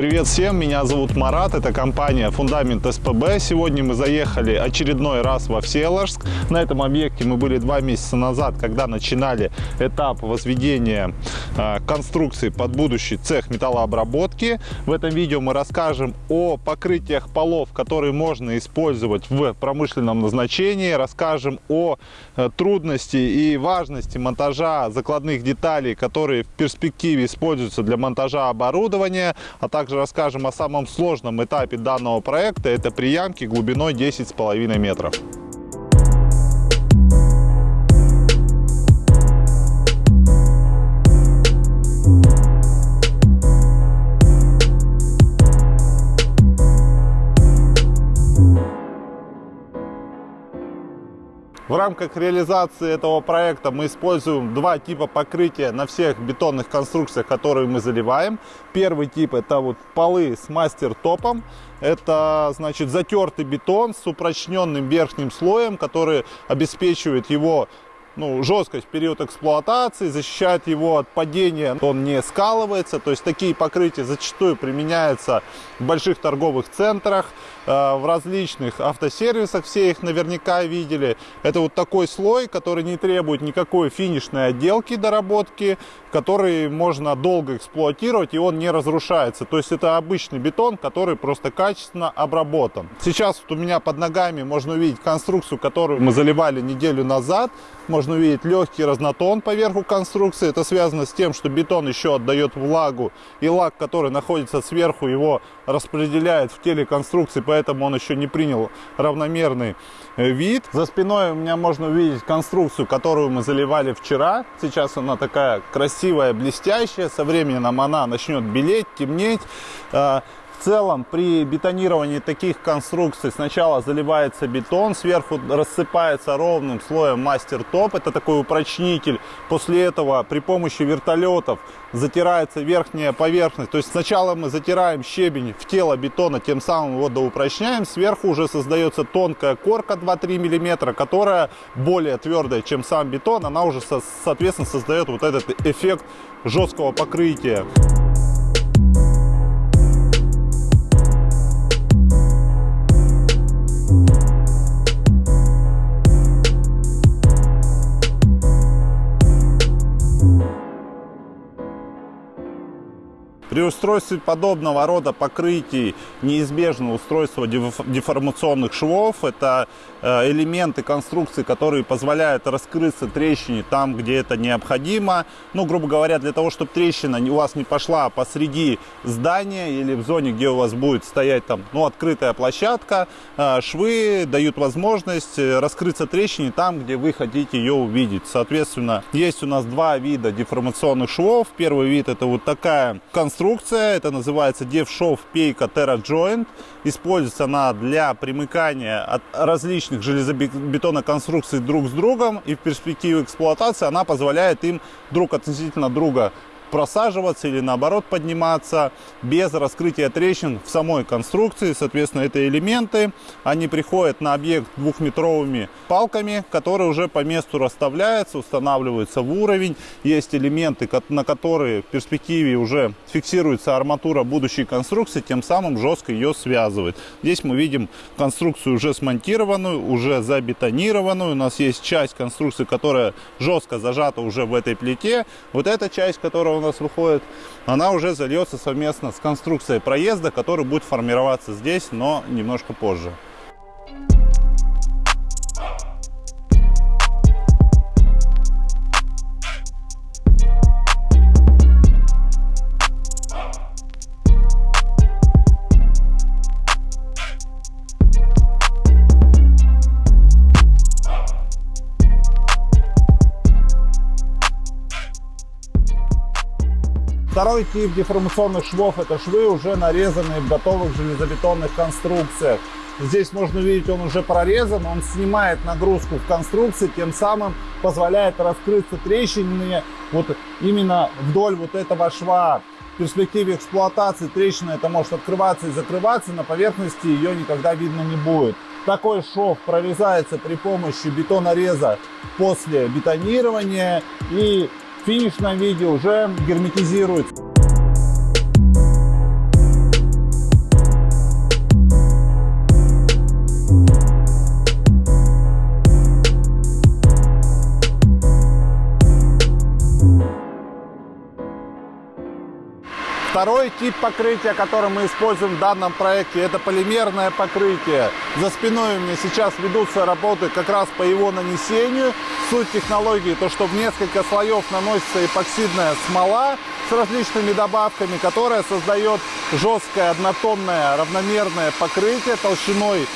Привет всем, меня зовут Марат, это компания Фундамент СПБ. Сегодня мы заехали очередной раз во Всеволожск. На этом объекте мы были два месяца назад, когда начинали этап возведения э, конструкции под будущий цех металлообработки. В этом видео мы расскажем о покрытиях полов, которые можно использовать в промышленном назначении, расскажем о э, трудности и важности монтажа закладных деталей, которые в перспективе используются для монтажа оборудования, а также также расскажем о самом сложном этапе данного проекта. Это приямки глубиной 10,5 метров. В рамках реализации этого проекта мы используем два типа покрытия на всех бетонных конструкциях, которые мы заливаем. Первый тип это вот полы с мастер-топом. Это значит затертый бетон с упрочненным верхним слоем, который обеспечивает его ну, жесткость в период эксплуатации, защищает его от падения, он не скалывается. То есть такие покрытия зачастую применяются в больших торговых центрах, э, в различных автосервисах, все их наверняка видели. Это вот такой слой, который не требует никакой финишной отделки, доработки, который можно долго эксплуатировать и он не разрушается. То есть это обычный бетон, который просто качественно обработан. Сейчас вот у меня под ногами можно увидеть конструкцию, которую мы заливали неделю назад можно увидеть легкий разнотон по верху конструкции. Это связано с тем, что бетон еще отдает влагу, и лак, который находится сверху, его распределяет в теле конструкции, поэтому он еще не принял равномерный э, вид. За спиной у меня можно увидеть конструкцию, которую мы заливали вчера. Сейчас она такая красивая, блестящая. Со временем она начнет белеть, темнеть. В целом при бетонировании таких конструкций сначала заливается бетон, сверху рассыпается ровным слоем мастер-топ, это такой упрочнитель. После этого при помощи вертолетов затирается верхняя поверхность. То есть сначала мы затираем щебень в тело бетона, тем самым его доупрочняем. Сверху уже создается тонкая корка 2-3 мм, которая более твердая, чем сам бетон. Она уже, соответственно, создает вот этот эффект жесткого покрытия. При устройстве подобного рода покрытий неизбежно устройство деформационных швов. Это э, элементы конструкции, которые позволяют раскрыться трещине там, где это необходимо. Ну, грубо говоря, для того, чтобы трещина у вас не пошла посреди здания или в зоне, где у вас будет стоять там, ну, открытая площадка, э, швы дают возможность э, раскрыться трещине там, где вы хотите ее увидеть. Соответственно, есть у нас два вида деформационных швов. Первый вид это вот такая конструкция конструкция. Это называется DevShow Peyka Terra Joint. Используется она для примыкания от различных железобетоноконструкций друг с другом. И в перспективе эксплуатации она позволяет им друг относительно друга просаживаться или наоборот подниматься без раскрытия трещин в самой конструкции. Соответственно, это элементы. Они приходят на объект двухметровыми палками, которые уже по месту расставляются, устанавливаются в уровень. Есть элементы, на которые в перспективе уже фиксируется арматура будущей конструкции, тем самым жестко ее связывает. Здесь мы видим конструкцию уже смонтированную, уже забетонированную. У нас есть часть конструкции, которая жестко зажата уже в этой плите. Вот эта часть, которая у нас выходит, она уже зальется совместно с конструкцией проезда, который будет формироваться здесь, но немножко позже. Второй тип деформационных швов – это швы, уже нарезанные в готовых железобетонных конструкциях. Здесь можно увидеть, он уже прорезан, он снимает нагрузку в конструкции, тем самым позволяет раскрыться трещины вот именно вдоль вот этого шва. В перспективе эксплуатации трещина это может открываться и закрываться, на поверхности ее никогда видно не будет. Такой шов прорезается при помощи бетонореза после бетонирования и в финишном виде уже герметизируется. Второй тип покрытия, который мы используем в данном проекте, это полимерное покрытие. За спиной у меня сейчас ведутся работы как раз по его нанесению. Суть технологии, то что в несколько слоев наносится эпоксидная смола с различными добавками, которая создает жесткое однотонное равномерное покрытие толщиной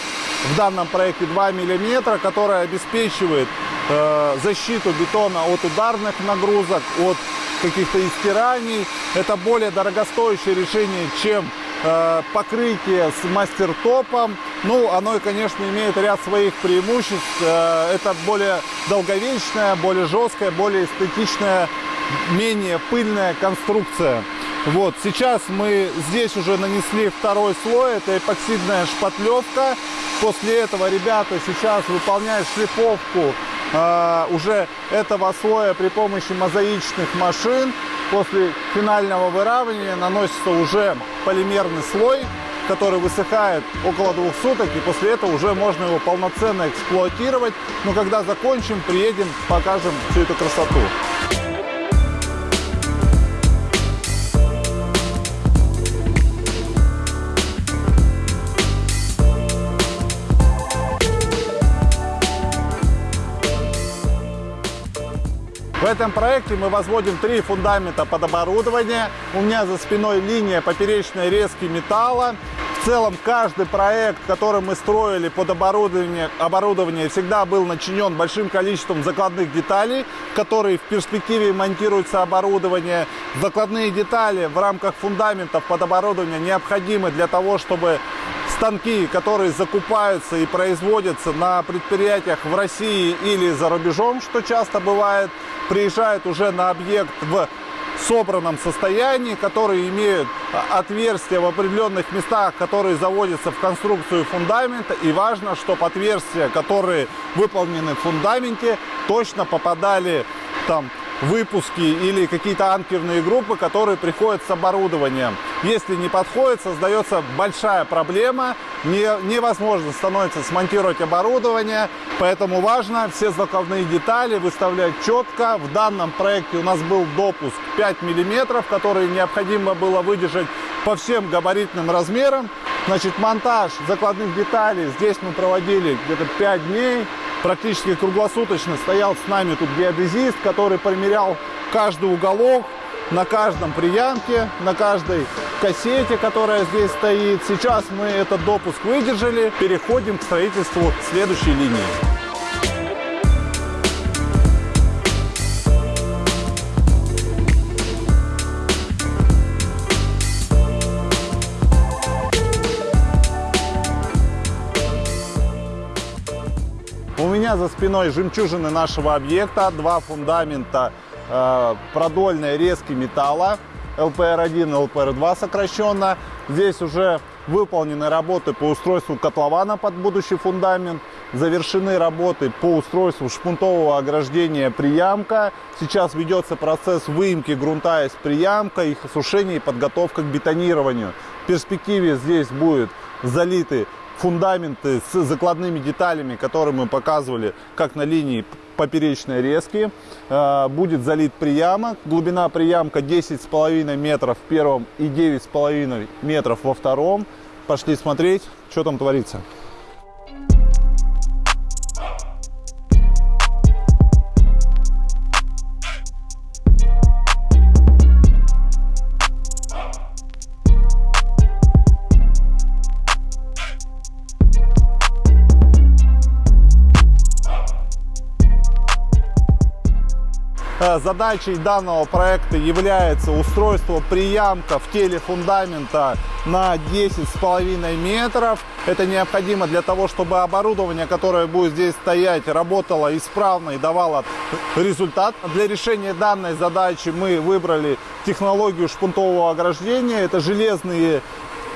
в данном проекте 2 мм, которое обеспечивает э, защиту бетона от ударных нагрузок, от каких-то истираний. Это более дорогостоящее решение, чем э, покрытие с мастер-топом. Ну, оно, конечно, имеет ряд своих преимуществ. Э, это более долговечная, более жесткая, более эстетичная, менее пыльная конструкция. Вот, сейчас мы здесь уже нанесли второй слой, это эпоксидная шпатлевка. После этого ребята сейчас выполняют шлифовку э, уже этого слоя при помощи мозаичных машин. После финального выравнивания наносится уже полимерный слой, который высыхает около двух суток, и после этого уже можно его полноценно эксплуатировать. Но когда закончим, приедем, покажем всю эту красоту. В этом проекте мы возводим три фундамента под оборудование. У меня за спиной линия поперечной резки металла. В целом каждый проект, который мы строили под оборудование, оборудование всегда был начинен большим количеством закладных деталей, которые в перспективе монтируются оборудование. Закладные детали в рамках фундаментов под оборудование необходимы для того, чтобы станки, которые закупаются и производятся на предприятиях в России или за рубежом, что часто бывает, приезжают уже на объект в собранном состоянии, которые имеют отверстия в определенных местах, которые заводятся в конструкцию фундамента. И важно, чтобы отверстия, которые выполнены в фундаменте, точно попадали там выпуски или какие-то анкерные группы, которые приходят с оборудованием. Если не подходит, создается большая проблема, не, невозможно становится смонтировать оборудование, поэтому важно все закладные детали выставлять четко. В данном проекте у нас был допуск 5 мм, который необходимо было выдержать по всем габаритным размерам. Значит, монтаж закладных деталей здесь мы проводили где-то 5 дней практически круглосуточно стоял с нами тут геодезист, который примерял каждый уголок, на каждом приямке, на каждой кассете, которая здесь стоит. Сейчас мы этот допуск выдержали, переходим к строительству следующей линии. Меня за спиной жемчужины нашего объекта, два фундамента э, продольные резки металла, LPR1 LPR2 сокращенно. Здесь уже выполнены работы по устройству котлована под будущий фундамент, завершены работы по устройству шпунтового ограждения приямка. Сейчас ведется процесс выемки грунта из приямка, их осушения и подготовка к бетонированию. В перспективе здесь будет залиты фундаменты с закладными деталями, которые мы показывали, как на линии поперечной резки. Э, будет залит приямок. Глубина приямка 10,5 метров в первом и 9,5 метров во втором. Пошли смотреть, что там творится. Задачей данного проекта является устройство приямка в теле фундамента на 10,5 метров. Это необходимо для того, чтобы оборудование, которое будет здесь стоять, работало исправно и давало результат. Для решения данной задачи мы выбрали технологию шпунтового ограждения. Это железные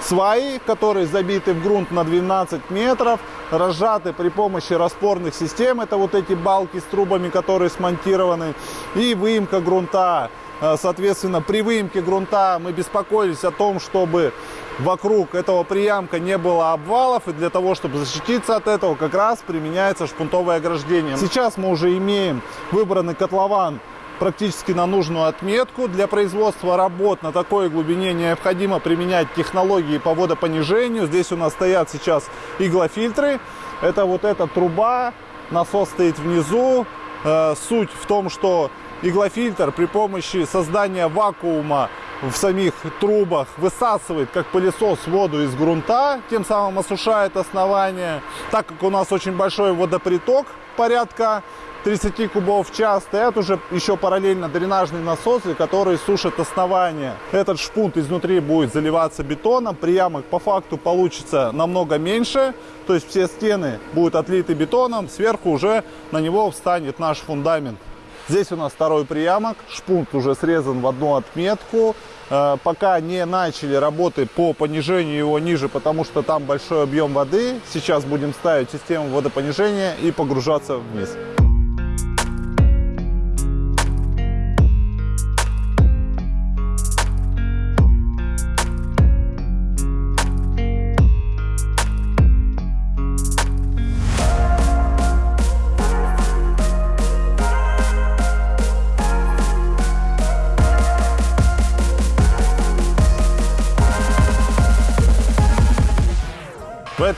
сваи, которые забиты в грунт на 12 метров, разжаты при помощи распорных систем. Это вот эти балки с трубами, которые смонтированы. И выемка грунта. Э, соответственно, при выемке грунта мы беспокоились о том, чтобы вокруг этого приямка не было обвалов. И для того, чтобы защититься от этого, как раз применяется шпунтовое ограждение. Сейчас мы уже имеем выбранный котлован практически на нужную отметку. Для производства работ на такой глубине необходимо применять технологии по водопонижению. Здесь у нас стоят сейчас иглофильтры. Это вот эта труба, насос стоит внизу. Э, суть в том, что иглофильтр при помощи создания вакуума в самих трубах высасывает, как пылесос, воду из грунта, тем самым осушает основание. Так как у нас очень большой водоприток, порядка 30 кубов в час, стоят уже еще параллельно дренажные насосы, которые сушат основание. Этот шпунт изнутри будет заливаться бетоном, приямок по факту получится намного меньше, то есть все стены будут отлиты бетоном, сверху уже на него встанет наш фундамент. Здесь у нас второй приямок, шпунт уже срезан в одну отметку. Э, пока не начали работы по понижению его ниже, потому что там большой объем воды. Сейчас будем ставить систему водопонижения и погружаться вниз.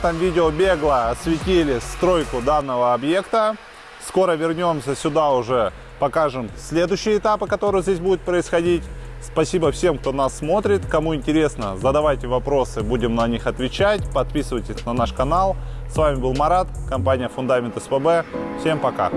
Этом видео бегло осветили стройку данного объекта. Скоро вернемся сюда уже, покажем следующие этапы, которые здесь будут происходить. Спасибо всем, кто нас смотрит. Кому интересно, задавайте вопросы, будем на них отвечать. Подписывайтесь на наш канал. С вами был Марат, компания Фундамент СПБ. Всем пока!